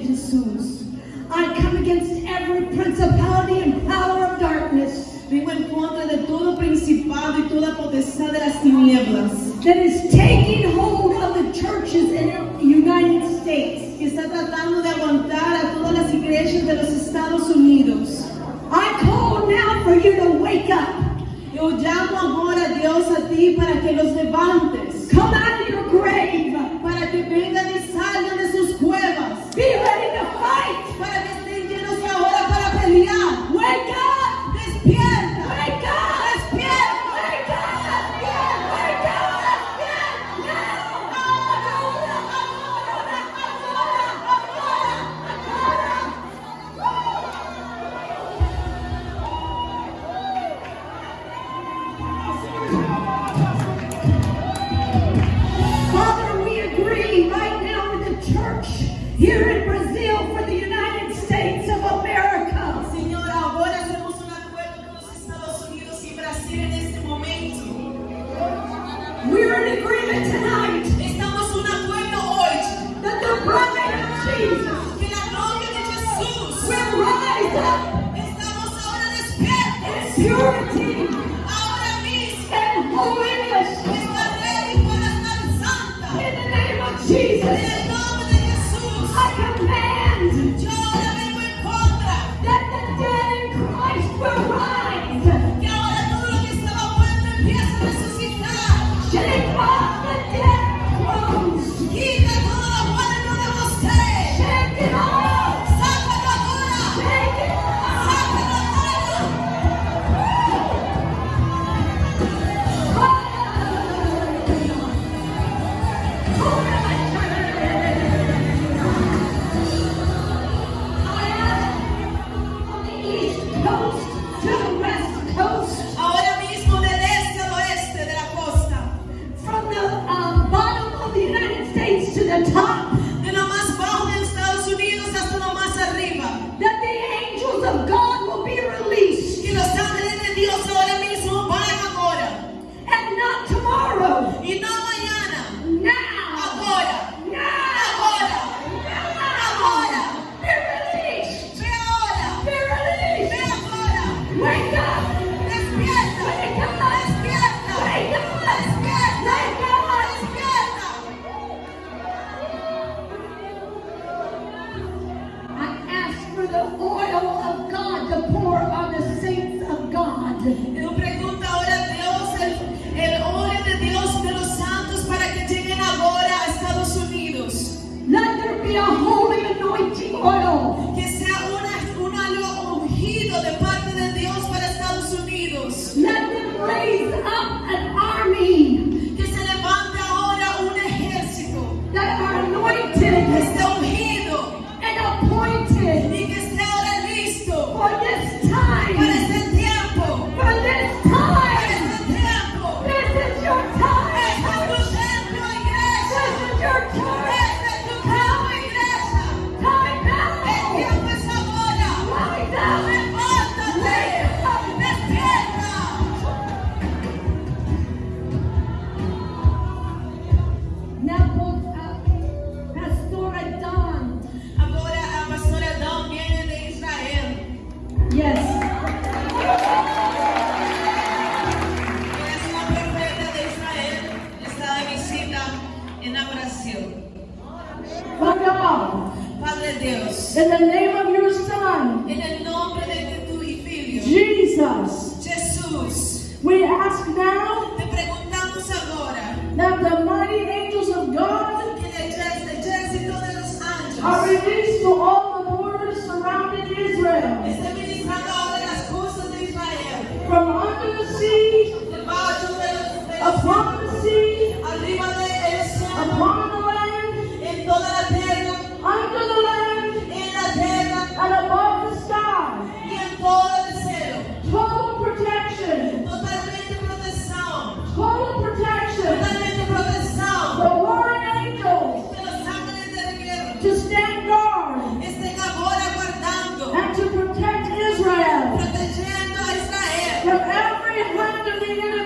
Jesus. I come against every principality and power of darkness. Vengo en contra de todo principado y toda potestad de las tinieblas. That is taking hold of the churches in the United States. Que está tratando de aguantar a todas las iglesias de los Estados Unidos. I call now for you to wake up. Yo llamo ahora a Dios a ti para que los levante. Father, we agree right now in the church here in Brazil for the United States of America. Senhora, agora temos um acordo nos Estados Unidos e Brasil em este momento. We are in agreement tonight. Estamos. That the blood of Jesus. Que la gloria Jesús. Will rise up. Estamos ahora despiertos. In purity. Oh, the top. Deus. In the name of your son. En el nombre de tu. Jesus. Jesus. We ask now. Te preguntamos agora. That the mighty angels of God. Are released to all the borders surrounding Israel. From under the sea. Debajo de Hallelujah.